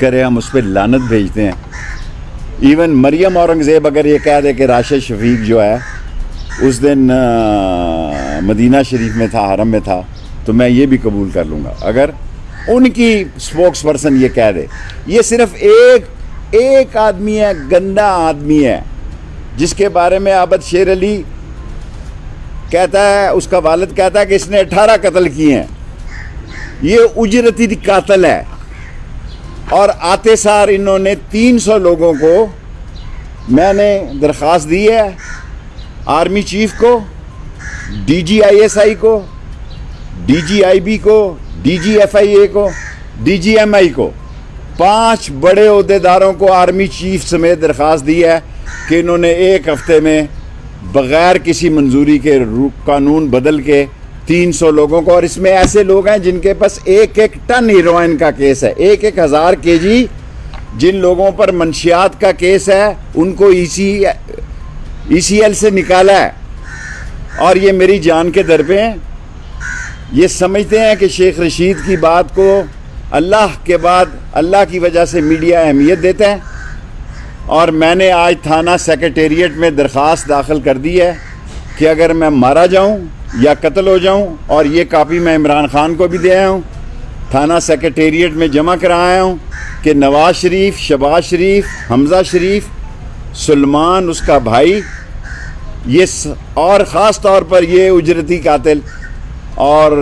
کرے، ہم اس پہ لانت بھیجتے ہیں۔ ایون مریم اورنگزیب اگر یہ کہہ دے کہ راشد شفیق جو ہے، اس دن مدینہ شریف میں تھا، حرم میں تھا، تو میں یہ بھی قبول کر لوں گا۔ اگر ان کی سپوکس پرسن یہ کہہ دے، یہ صرف ایک ایک آدمی ہے، گندا آدمی ہے، جس کے بارے میں عابد شیر علی کہتا ہے، اس کا والد کہتا ہے کہ اس نے اٹھارہ قتل کیے ہیں۔ یہ اجرتی قاتل ہے۔ اور آتے سار انہوں نے تین سو لوگوں کو میں نے درخواست دی ہے آرمی چیف کو، D G I S I کو، ڈی جی آئی بی کو، D G F I A کو، ڈی جی ایم آئی کو۔ پانچ بڑے عہدے داروں کو آرمی چیف سمیت درخواست دی ہے کہ انہوں نے ایک ہفتے میں بغیر کسی منظوری کے رو- قانون بدل کے تین سو لوگوں کو اور اس میں ایسے لوگ ہیں جن کے پاس ایک ایک ٹن ہیروئن کا کیس ہے، ایک ایک ہزار کے جی جن لوگوں پر منشیات کا کیس ہے، ان کو ای سی ای سی ایل سے نکالا ہے۔ اور یہ میری جان کے در پہ ہیں۔ یہ سمجھتے ہیں کہ شیخ رشید کی بات کو اللہ کے بعد اللہ کی وجہ سے میڈیا اہمیت دیتا ہے۔ اور میں نے آج تھانہ سیکرٹیریٹ میں درخواست داخل کر دی ہے کہ اگر میں مارا جاؤں یا قتل ہو جاؤں اور یہ کاپی میں عمران خان کو بھی دے آیا ہوں، تھانہ سیکرٹیریٹ میں جمع کرایا ہوں کہ نواز شریف، شباز شریف، حمزہ شریف، سلمان، اس کا بھائی، یہ اور خاص طور پر یہ اجرتی قاتل اور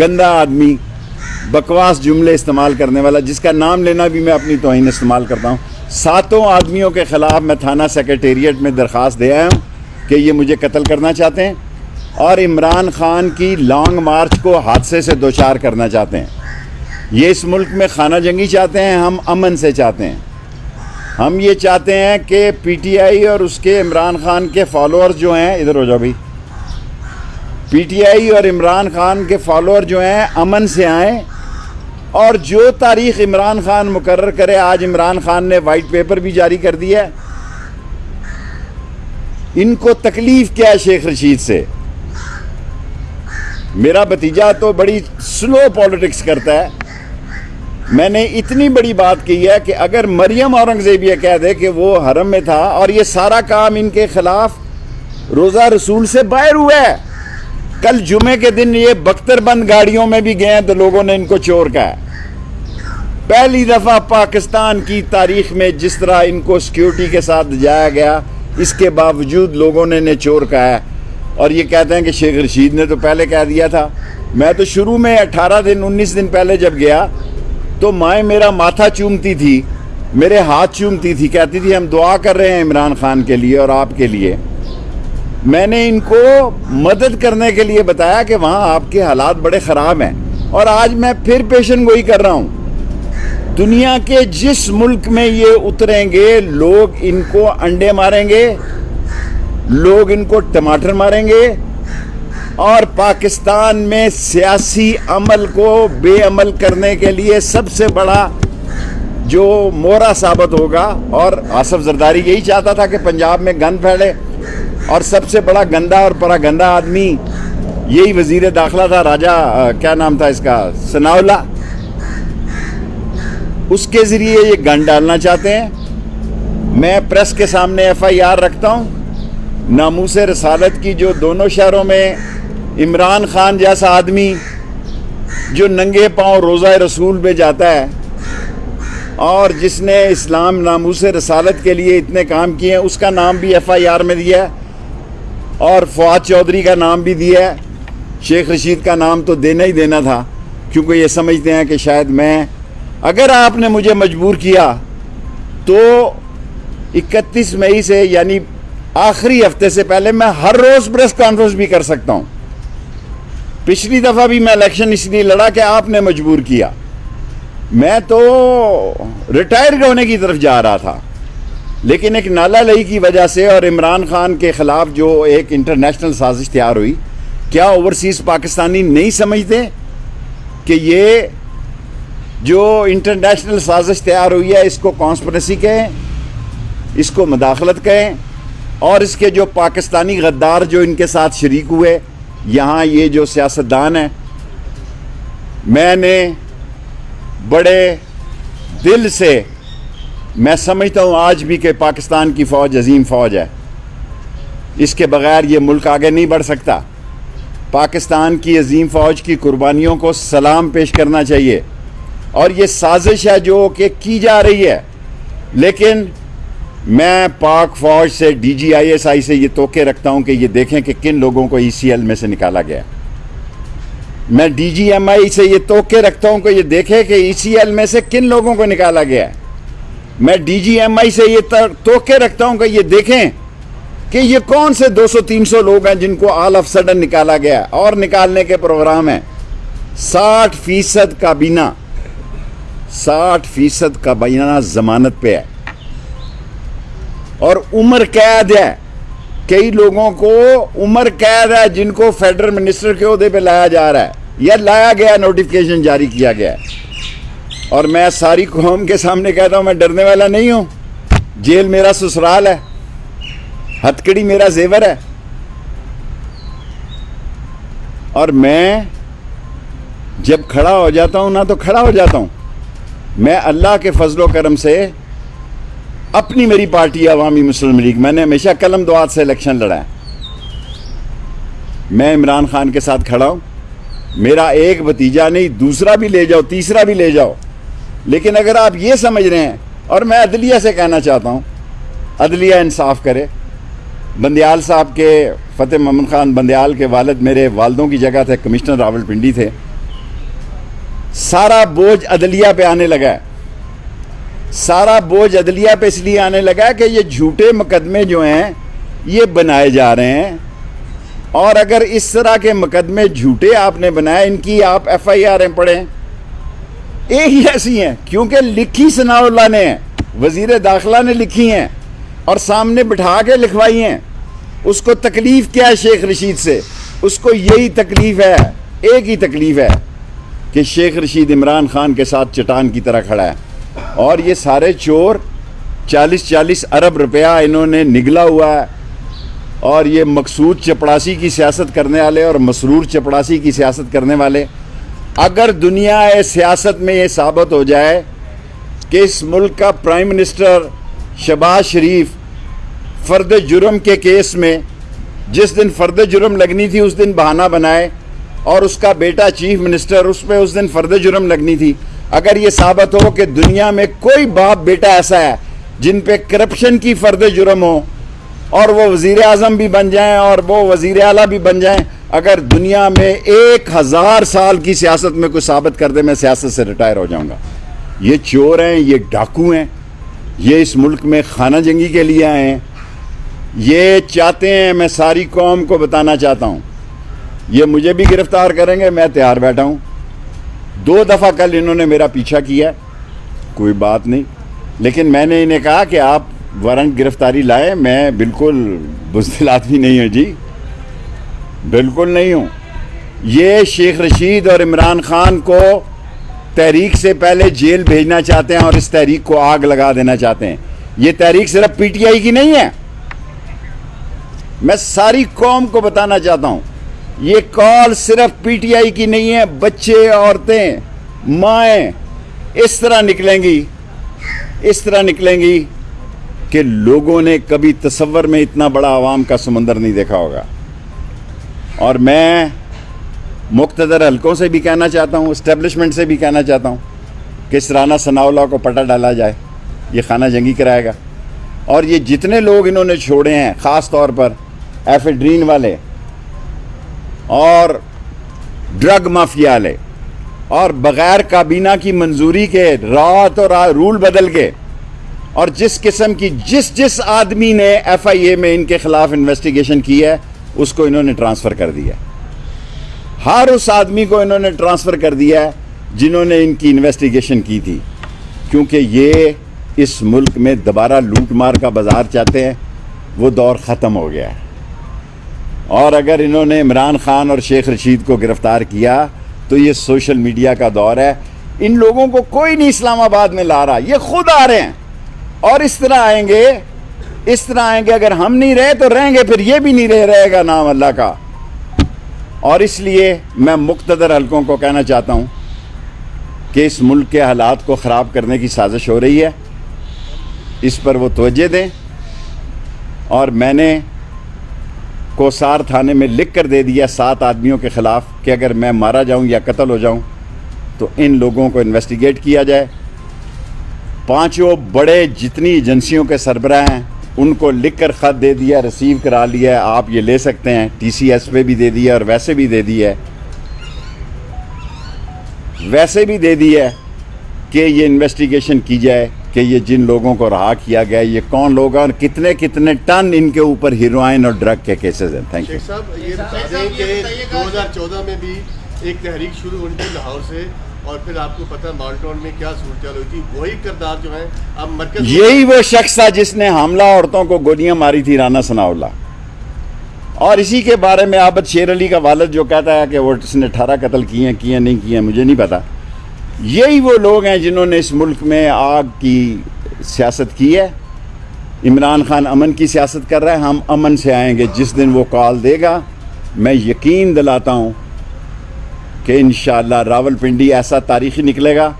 گندا آدمی، بکواس جملے استعمال کرنے والا، جس کا نام لینا بھی میں اپنی توہین استعمال کرتا ہوں۔ ساتوں آدمیوں کے خلاف میں تھانہ سیکرٹیریٹ میں درخواست دے آیا ہوں کہ یہ مجھے قتل کرنا چاہتے ہیں۔ اور عمران خان کی لانگ مارچ کو حادثے سے دوچار کرنا چاہتے ہیں۔ یہ اس ملک میں خانہ جنگی چاہتے ہیں، ہم امن سے چاہتے ہیں۔ ہم یہ چاہتے ہیں کہ پی ٹی آئی اور اس کے عمران خان کے فالوور جو ہیں، ادھر ہو جاؤ بھائی۔ پی ٹی آئی اور عمران خان کے فالوور جو ہیں، امن سے آئیں۔ اور جو تاریخ عمران خان مقرر کرے، آج عمران خان نے وائٹ پیپر بھی جاری کر دیا ہے۔ ان کو تکلیف کیا ہے شیخ رشید سے؟ میرا بھتیجا تو بڑی سلو پالیٹکس کرتا ہے۔ میں نے اتنی بڑی بات کی ہے کہ اگر مریم اورنگزیب یہ کہہ دے کہ وہ حرم میں تھا اور یہ سارا کام ان کے خلاف روزہ رسول سے باہر ہوا ہے۔ کل جمعے کے دن یہ بختر بند گاڑیوں میں بھی گئے ہیں تو لوگوں نے ان کو چور کہا ہے۔ پہلی دفعہ پاکستان کی تاریخ میں جس طرح ان کو سیکیورٹی کے ساتھ جایا گیا، اس کے باوجود لوگوں نے انہیں چور کہا ہے۔ اور یہ کہتے ہیں کہ شیخ رشید نے تو پہلے کہہ دیا تھا۔ میں تو شروع میں اٹھارہ دن، انیس دن پہلے جب گیا، تو مائیں میرا ماتھا چومتی تھی، میرے ہاتھ چومتی تھی، کہتی تھی، ہم دعا کر رہے ہیں عمران خان کے لیے اور آپ کے لیے۔ میں نے ان کو مدد کرنے کے لیے بتایا کہ وہاں آپ کے حالات بڑے خراب ہیں۔ اور آج میں پھر پیشن گوئی کر رہا ہوں۔ دنیا کے جس ملک میں یہ اتریں گے، لوگ ان کو انڈے ماریں گے۔ لوگ ان کو ٹماٹر ماریں گے اور پاکستان میں سیاسی عمل کو بے عمل کرنے کے لیے سب سے بڑا جو مورا ثابت ہوگا اور آصف زرداری یہی چاہتا تھا کہ پنجاب میں گند پھیلے اور سب سے بڑا گندا اور پرا گندا آدمی یہی وزیر داخلہ تھا، راجہ کیا نام تھا اس کا؟ ثناء اس کے ذریعے یہ گن ڈالنا چاہتے ہیں۔ میں پریس کے سامنے ایف آئی آر رکھتا ہوں۔ ناموس رسالت کی جو دونوں شہروں میں عمران خان جیسا آدمی جو ننگے پاؤں روزہ رسول پہ جاتا ہے اور جس نے اسلام ناموس رسالت کے لیے اتنے کام کیے ہیں، اس کا نام بھی ایف آئی آر میں دیا ہے اور فواد چودھری کا نام بھی دیا ہے۔ شیخ رشید کا نام تو دینا ہی دینا تھا، کیونکہ یہ سمجھتے ہیں کہ شاید میں، اگر آپ نے مجھے مجبور کیا تو اکتیس مئی سے یعنی آخری ہفتے سے پہلے میں ہر روز پریس کانفرنس بھی کر سکتا ہوں۔ پچھلی دفعہ بھی میں الیکشن اس لیے لڑا کہ آپ نے مجبور کیا۔ میں تو ریٹائر ہونے کی طرف جا رہا تھا۔ لیکن ایک نالا لئی کی وجہ سے اور عمران خان کے خلاف جو ایک انٹرنیشنل سازش تیار ہوئی، کیا اوورسیز پاکستانی نہیں سمجھتے کہ یہ جو انٹرنیشنل سازش تیار ہوئی ہے، اس کو کانسپریسی کہیں، اس کو مداخلت کہیں؟ اور اس کے جو پاکستانی غدار جو ان کے ساتھ شریک ہوئے، یہاں یہ جو سیاستدان ہیں، میں نے بڑے دل سے، میں سمجھتا ہوں آج بھی کہ پاکستان کی فوج عظیم فوج ہے۔ اس کے بغیر یہ ملک آگے نہیں بڑھ سکتا۔ پاکستان کی عظیم فوج کی قربانیوں کو سلام پیش کرنا چاہیے۔ اور یہ سازش ہے جو کہ کی جا رہی ہے۔ لیکن میں پاک فوج سے ڈی جی آئی ایس آئی سے یہ توقع رکھتا ہوں کہ یہ دیکھیں کہ کن لوگوں کو ای سی ایل میں سے نکالا گیا میں ڈی جی ایم آئی سے یہ توقع رکھتا ہوں کہ یہ دیکھیں کہ ای سی ایل میں سے کن لوگوں کو نکالا گیا میں ڈی جی ایم آئی سے یہ توقع رکھتا ہوں کہ یہ دیکھیں کہ یہ کون سے دو سو تین سو لوگ ہیں جن کو آل آف سڈن نکالا گیا اور نکالنے کے پروگرام ہیں۔ ساٹھ فیصد کابینہ، ساٹھ فیصد کابینہ ضمانت پہ ہے۔ اور عمر قید ہے۔ کئی لوگوں کو عمر قید ہے جن کو فیڈرل منسٹر کے عہدے پہ لایا جا رہا ہے۔ یا لایا گیا نوٹیفکیشن جاری کیا گیا ہے۔ اور میں ساری قوم کے سامنے کہتا ہوں، میں ڈرنے والا نہیں ہوں۔ جیل میرا سسرال ہے۔ ہتکڑی میرا زیور ہے۔ اور میں جب کھڑا ہو جاتا ہوں، نہ تو کھڑا ہو جاتا ہوں۔ میں اللہ کے فضل و کرم سے اپنی میری پارٹی عوامی مسلم لیگ۔ میں نے ہمیشہ قلم دعات سے الیکشن لڑا ہے۔ میں عمران خان کے ساتھ کھڑا ہوں۔ میرا ایک بتیجا نہیں، دوسرا بھی لے جاؤ، تیسرا بھی لے جاؤ۔ لیکن اگر آپ یہ سمجھ رہے ہیں، اور میں عدلیہ سے کہنا چاہتا ہوں، عدلیہ انصاف کرے۔ بندیال صاحب کے، فتح محمد خان بندیال کے والد میرے والدوں کی جگہ تھے، کمشنر راول پنڈی تھے۔ سارا بوجھ عدلیہ پہ آنے لگا ہے۔ سارا بوجھ عدلیہ پہ اس لیے آنے لگا کہ یہ جھوٹے مقدمے جو ہیں، یہ بنائے جا رہے ہیں۔ اور اگر اس طرح کے مقدمے جھوٹے آپ نے بنائے، ان کی آپ ایف آئی آر پڑھیں۔ ایک ہی ایسی ہیں، کیونکہ لکھی ثناء اللہ نے، وزیر داخلہ نے لکھی ہیں اور سامنے بٹھا کے لکھوائی ہیں۔ اس کو تکلیف کیا ہے شیخ رشید سے؟ اس کو یہی تکلیف ہے، ایک ہی تکلیف ہے کہ شیخ رشید عمران خان کے ساتھ چٹان کی طرح کھڑا ہے۔ اور یہ سارے چور چالیس چالیس ارب روپیہ انہوں نے نگلا ہوا ہے اور یہ مقصود چپڑاسی کی سیاست کرنے والے اور مسرور چپڑاسی کی سیاست کرنے والے، اگر دنیا سیاست میں یہ ثابت ہو جائے کہ اس ملک کا پرائم منسٹر شباز شریف فرد جرم کے کیس میں جس دن فرد جرم لگنی تھی اس دن بہانہ بنائے اور اس کا بیٹا چیف منسٹر اس پہ اس دن فرد جرم لگنی تھی اگر یہ ثابت ہو کہ دنیا میں کوئی باپ بیٹا ایسا ہے جن پہ کرپشن کی فرد جرم ہو اور وہ وزیر اعظم بھی بن جائیں اور وہ وزیر اعلیٰ بھی بن جائیں، اگر دنیا میں ایک ہزار سال کی سیاست میں کوئی ثابت کر دے، میں سیاست سے ریٹائر ہو جاؤں گا۔ یہ چور ہیں، یہ ڈاکو ہیں، یہ اس ملک میں خانہ جنگی کے لیے آئے ہیں۔ یہ چاہتے ہیں، میں ساری قوم کو بتانا چاہتا ہوں۔ یہ مجھے بھی گرفتار کریں گے، میں تیار بیٹھا ہوں۔ دو دفعہ کل انہوں نے میرا پیچھا کیا، کوئی بات نہیں۔ لیکن میں نے انہیں کہا کہ آپ وارنٹ گرفتاری لائے میں بالکل بزدل آدمی نہیں ہوں جی۔ بالکل نہیں ہوں۔ یہ شیخ رشید اور عمران خان کو تحریک سے پہلے جیل بھیجنا چاہتے ہیں اور اس تحریک کو آگ لگا دینا چاہتے ہیں۔ یہ تحریک صرف پی ٹی آئی کی نہیں ہے۔ میں ساری قوم کو بتانا چاہتا ہوں۔ یہ کال صرف پی ٹی آئی کی نہیں ہے، بچے، عورتیں، مائیں، اس طرح نکلیں گی، اس طرح نکلیں گی کہ لوگوں نے کبھی تصور میں اتنا بڑا عوام کا سمندر نہیں دیکھا ہوگا۔ اور میں مقتدر حلقوں سے بھی کہنا چاہتا ہوں اسٹیبلشمنٹ سے بھی کہنا چاہتا ہوں کہ اس رانا ثناء کو پٹا ڈالا جائے، یہ خانہ جنگی کرائے گا۔ اور یہ جتنے لوگ انہوں نے چھوڑے ہیں، خاص طور پر ایفیڈرین والے اور ڈرگ مافیا والے اور بغیر کابینہ کی منظوری کے رات اور رول بدل کے۔ اور جس قسم کی جس جس آدمی نے ایف آئی اے میں ان کے خلاف انویسٹیگیشن کی ہے، اس کو انہوں نے ٹرانسفر کر دیا۔ ہر اس آدمی کو انہوں نے ٹرانسفر کر دیا ہے جنہوں نے ان کی انویسٹیگیشن کی تھی۔ کیونکہ یہ اس ملک میں دوبارہ لوٹ مار کا بازار چاہتے ہیں، وہ دور ختم ہو گیا۔ ہے اور اگر انہوں نے عمران خان اور شیخ رشید کو گرفتار کیا، تو یہ سوشل میڈیا کا دور ہے۔ ان لوگوں کو کوئی نہیں اسلام آباد میں لا رہا، یہ خود آ رہے ہیں۔ اور اس طرح آئیں گے، اس طرح آئیں گے، اگر ہم نہیں رہے تو رہیں گے، پھر یہ بھی نہیں رہ، رہے گا نام اللہ کا۔ اور اس لیے میں مقتدر حلقوں کو کہنا چاہتا ہوں کہ اس ملک کے حالات کو خراب کرنے کی سازش ہو رہی ہے۔ اس پر وہ توجہ دیں۔ اور میں نے کوسار تھانے میں لکھ کر دے دیا سات آدمیوں کے خلاف کہ اگر میں مارا جاؤں یا قتل ہو جاؤں، تو ان لوگوں کو انویسٹیگیٹ کیا جائے۔ پانچوں بڑے جتنی ایجنسیوں کے سربراہ ہیں، ان کو لکھ کر خط دے دیا رسیو کرا لیا ہے۔ آپ یہ لے سکتے ہیں۔ ٹی سی ایس پہ بھی دے دیا اور ویسے بھی دے دی ہے۔ ویسے بھی دے دی ہے کہ یہ انویسٹیگیشن کی جائے۔ کہ یہ جن لوگوں کو رہا کیا گیا یہ کون لوگ ہیں اور کتنے کتنے ٹن ان کے اوپر ہیروئن اور ڈرگ کے کیسز ہیں؟ تھینک یو صاحب یہ بتا دیں کہ دو ہزار چودہ میں بھی ایک تحریک شروع ہوئی تھی لاہور سے اور پھر آپ کو پتہ مالٹون میں کیا صورتحال ہوئی تھی وہی کردار جو ہے اب مرکز یہی وہ شخص تھا جس نے حاملہ عورتوں کو گولیاں ماری تھی رانا ثناء اللہ۔ اور اسی کے بارے میں عابد شیر علی کا والد جو کہتا ہے کہ وہ اس نے اٹھارہ قتل کیے ہیں کیے نہیں کیے ہیں مجھے نہیں پتا۔ یہی وہ لوگ ہیں جنہوں نے اس ملک میں آگ کی سیاست کی ہے۔ عمران خان امن کی سیاست کر رہا ہے۔ ہم امن سے آئیں گے۔ جس دن وہ کال دے گا میں یقین دلاتا ہوں کہ انشاءاللہ راول پنڈی ایسا تاریخی نکلے گا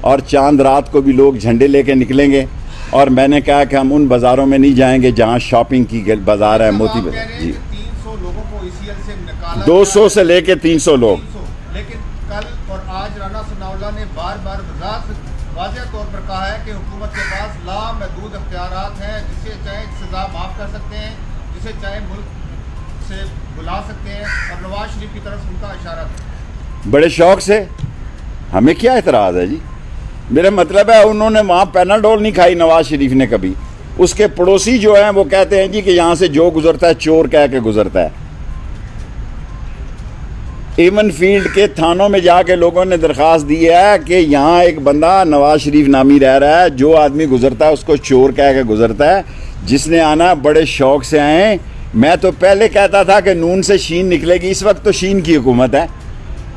اور چاند رات کو بھی لوگ جھنڈے لے کے نکلیں گے۔ اور میں نے کہا کہ ہم ان بازاروں میں نہیں جائیں گے جہاں شاپنگ کی بازار ہے موتی بازار۔ جی۔ دو سو سے لے کے تین سو لوگ 300 لیکن کل اور آج رانا ثناء اللہ نے بار بار وضاحت واضح ہے کہ حکومت کے پاس لامحدود اختیارات ہیں، جسے چاہے سزا معاف کر سکتے ہیں، جسے چاہے ملک سے بلا سکتے ہیں، اور نواز شریف کی طرف ان کا اشارہ تھا۔ بڑے شوق سے؟ ہمیں کیا اعتراض ہے جی؟ میرا مطلب ہے انہوں نے وہاں پیناڈول نہیں کھائی، نواز شریف نے کبھی۔ اس کے پڑوسی جو ہیں، وہ کہتے ہیں جی کہ یہاں سے جو گزرتا ہے، چور کہہ کے گزرتا ہے۔ ایون فیلڈ کے تھانوں میں جا کے لوگوں نے درخواست دی ہے کہ یہاں ایک بندہ نواز شریف نامی رہ رہا ہے، جو آدمی گزرتا ہے، اس کو چور کہہ کے گزرتا ہے۔ جس نے آنا، بڑے شوق سے آئے۔ میں تو پہلے کہتا تھا کہ نون سے شین نکلے گی، اس وقت تو شین کی حکومت ہے۔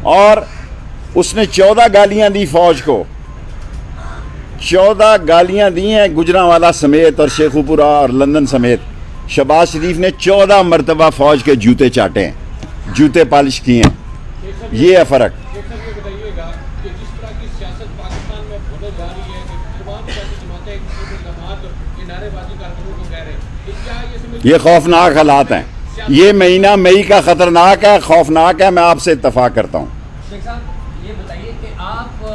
اور اس نے چودہ گالیاں دی فوج کو۔ چودہ گالیاں دی ہیں گجرا والا سمیت اور شیخو پورا اور لندن سمیت۔ شباز شریف نے چودہ مرتبہ فوج کے جوتے چاٹے ہیں، جوتے پالش کیے ہیں۔ یہ ہے فرق۔ یہ خوفناک حالات ہیں۔ یہ مہینہ مئی کا خطرناک ہے خوفناک ہے میں آپ سے اتفاق کرتا ہوں۔ شیخ صاحب یہ بتائیے کہ آپ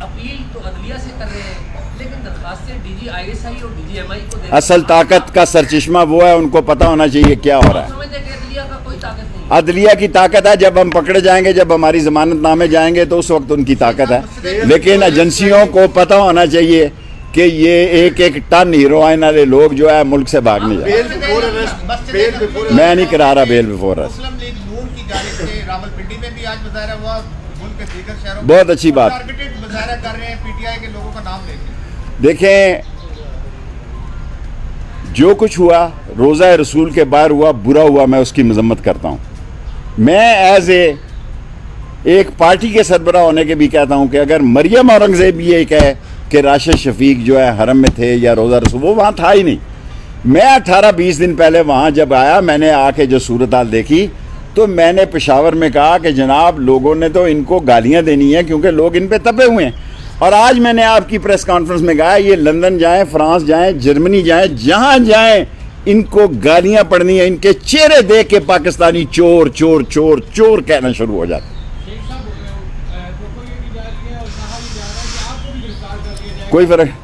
اپیل تو عدلیہ سے کر رہے ہیں لیکن درخواستیں ڈی جی آئی ایس آئی اور ڈی جی ایم آئی کو دے اصل طاقت کا سرچشمہ وہ ہے ان کو پتہ ہونا چاہیے کیا ہو رہا ہے۔ عدلیہ نہیں کی طاقت ہے جب ہم پکڑے جائیں گے جب ہماری ضمانت نامے جائیں گے تو اس وقت ان کی طاقت ہے۔ لیکن ایجنسیوں کو پتہ ہونا چاہیے کہ یہ ایک ایک ٹن ہیروئن والے لوگ جو ہے ملک سے بھاگنے ارسٹ بیل بفور میں نہیں کرا رہا بیل بفور بہت اچھی بات۔ ٹارگیٹڈ مظاہرہ کر رہے ہیں پی ٹی آئی کے لوگوں کا نام لے کے دیکھیں جو کچھ ہوا، روزہ رسول کے باہر ہوا، برا ہوا، میں اس کی مذمت کرتا ہوں۔ میں ایز اے ایک پارٹی کے سربراہ ہونے کے بھی کہتا ہوں کہ اگر مریم اورنگزیب یہ کہے کہ راشد شفیق جو ہے حرم میں تھے یا روزہ رسول، وہ وہاں تھا ہی نہیں۔ میں اٹھارہ بیس دن پہلے وہاں جب آیا، میں نے آ کے جو صورتحال دیکھی، تو میں نے پشاور میں کہا کہ جناب، لوگوں نے تو ان کو گالیاں دینی ہیں کیونکہ لوگ ان پہ تپے ہوئے ہیں۔ اور آج میں نے آپ کی پریس کانفرنس میں کہا یہ لندن جائیں فرانس جائیں جرمنی جائیں جہاں جائیں ان کو گالیاں پڑنی ہیں ان کے چہرے دیکھ کے پاکستانی چور چور چور چور کہنا شروع ہو جاتے شیخ صاحب فوٹو یہ بھی جا رہی ہے اور کہا بھی جا رہا ہے کہ آپ کو بھی گرفتار کر لیا جائے۔ کوئی فرق؟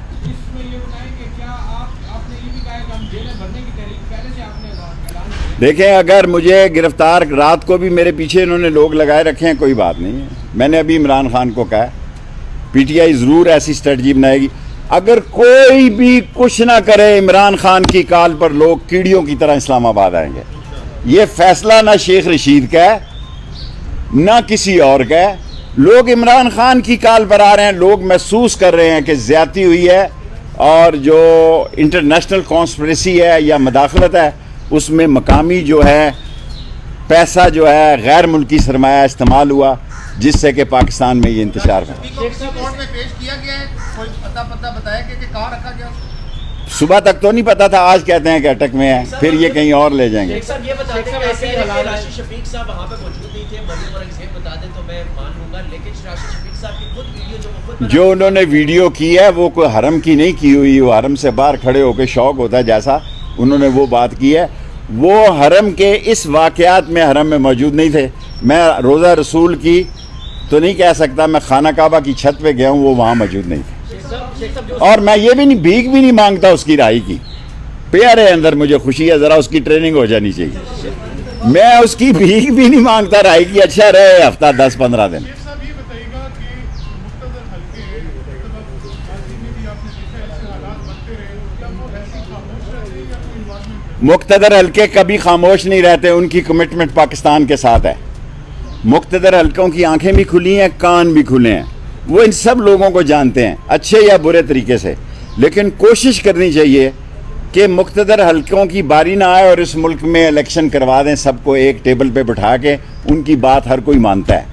دیکھیں اگر مجھے گرفتار رات کو بھی میرے پیچھے انہوں نے لوگ لگائے رکھے ہیں کوئی بات نہیں ہے۔ میں نے ابھی عمران خان کو کہا پی ٹی آئی ضرور ایسی اسٹریٹجی بنائے گی۔ اگر کوئی بھی کچھ نہ کرے، عمران خان کی کال پر لوگ کیڑیوں کی طرح اسلام آباد آئیں گے۔ یہ فیصلہ نہ شیخ رشید کا ہے، نہ کسی اور کا ہے۔ لوگ عمران خان کی کال پر آ رہے ہیں، لوگ محسوس کر رہے ہیں کہ زیادتی ہوئی ہے اور جو انٹرنیشنل کانسپریسی ہے یا مداخلت ہے، اس میں مقامی جو ہے، پیسہ جو ہے، غیر ملکی سرمایہ استعمال ہوا۔ جس سے کہ پاکستان میں یہ انتشار ہوا۔ شفیق کو کسی کورٹ میں پیش کیا گیا ہے؟ کوئی پتہ پتہ بتایا کہ کہ کہاں رکھا گیا؟ اس کو صبح تک تو نہیں پتا تھا آج کہتے ہیں کہ اٹک میں ہے پھر یہ کہیں اور لے جائیں گے۔ شیخ صاحب یہ بتا دیں کہ ایسے ہی حالات راشد شفیق صاحب وہاں پہ موجود نہیں تھے مریم اور اگزیب بتا دیں تو میں مان لوں گا لیکن راشد شفیق صاحب کی خود ویڈیو جو وہ خود بنا جو انہوں نے ویڈیو کی ہے وہ کوئی حرم کی نہیں کی ہوئی وہ حرم سے باہر کھڑے ہو کے شوق ہوتا ہے جیسا انہوں نے وہ بات کی ہے۔ وہ حرم کے اس واقعات میں حرم میں موجود نہیں تھے۔ میں روزہ رسول کی تو نہیں کہہ سکتا میں خانہ کعبہ کی چھت پہ گیا ہوں وہ وہاں موجود نہیں تھے۔ اور میں یہ بھی نہیں بھیک بھی نہیں مانگتا اس کی رہائی کی۔ پیارے اندر مجھے خوشی ہے ذرا اس کی ٹریننگ ہو جانی چاہیے۔ میں اس کی بھیک بھی نہیں مانگتا رہائی کی اچھا رہے ہفتہ دس پندرہ دن۔ مقتدر حلقے کبھی خاموش نہیں رہتے ان کی کمٹمنٹ پاکستان کے ساتھ ہے۔ مقتدر حلقوں کی آنکھیں بھی کھلی ہیں، کان بھی کھلے ہیں۔ وہ ان سب لوگوں کو جانتے ہیں، اچھے یا برے طریقے سے۔ لیکن کوشش کرنی چاہیے کہ مقتدر حلقوں کی باری نہ آئے اور اس ملک میں الیکشن کروا دیں، سب کو ایک ٹیبل پہ بٹھا کے ان کی بات ہر کوئی مانتا ہے۔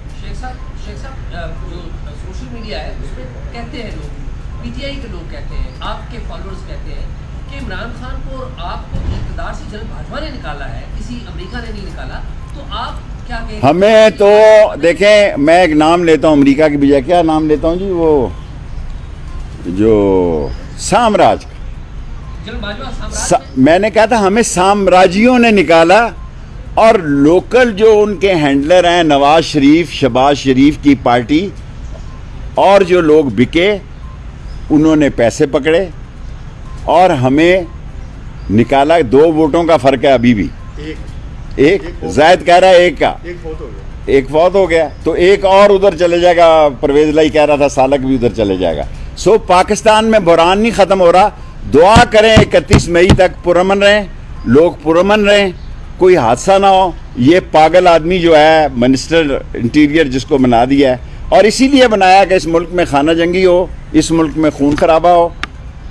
آپ کے فالوورز کہتے ہیں کہ عمران خان کو اور آپ کو اقتدار سے جلد بھاجپا نے نکالا ہے کسی امریکہ نے نہیں نکالا، تو آپ ہمیں تو دیکھیں میں ایک نام لیتا ہوں امریکہ کی بجائے کیا نام لیتا ہوں جی؟ وہ جو سامراج کا۔ میں نے کہا تھا ہمیں سامراجیوں نے نکالا اور لوکل جو ان کے ہینڈلر ہیں نواز شریف شباز شریف کی پارٹی اور جو لوگ بکے انہوں نے پیسے پکڑے اور ہمیں نکالا۔ دو ووٹوں کا فرق ہے ابھی بھی۔ ایک زائد کہہ رہا ہے ایک کا۔ ایک فوت ہو گیا۔ ایک فوت ہو گیا۔ تو ایک اور ادھر چلے جائے گا۔ پرویز لائی کہہ رہا تھا سالک بھی ادھر چلے جائے گا۔ سو پاکستان میں بحران نہیں ختم ہو رہا۔ دعا کریں اکتیس مئی تک پرامن رہیں۔ لوگ پرامن رہیں۔ کوئی حادثہ نہ ہو۔ یہ پاگل آدمی جو ہے منسٹر انٹیریئر جس کو بنا دیا ہے۔ اور اسی لیے بنایا کہ اس ملک میں خانہ جنگی ہو اس ملک میں خون خرابہ ہو۔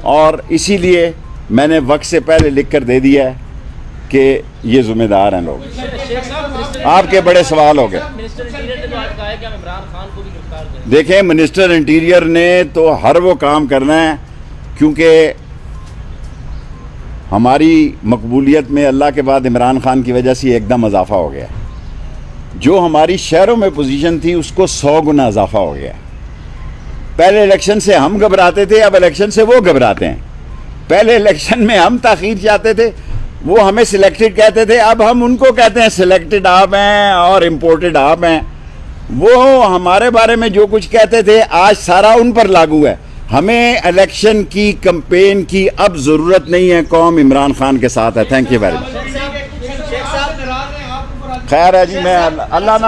اور اسی لیے میں نے وقت سے پہلے لکھ کر دے دیا ہے۔ کہ یہ ذمہ دار ہیں لوگ۔ آپ کے بڑے سوال ہو گئے۔ دیکھیں، منسٹر انٹیریئر نے تو ہر وہ کام کرنا ہے، کیونکہ ہماری مقبولیت میں اللہ کے بعد عمران خان کی وجہ سے ایک دم اضافہ ہو گیا۔ جو ہماری شہروں میں پوزیشن تھی، اس کو سو گنا اضافہ ہو گیا۔ پہلے الیکشن سے ہم گھبراتے تھے، اب الیکشن سے وہ گھبراتے ہیں۔ پہلے الیکشن میں ہم تاخیر چاہتے تھے وہ ہمیں سلیکٹڈ کہتے تھے اب ہم ان کو کہتے ہیں سلیکٹڈ آپ ہیں اور امپورٹڈ آپ ہیں وہ ہمارے بارے میں جو کچھ کہتے تھے آج سارا ان پر لاگو ہے ہمیں الیکشن کی کمپین کی اب ضرورت نہیں ہے قوم عمران خان کے ساتھ ہے تھینک یو ویری مچ خیر ہے جی میں اللہ نہ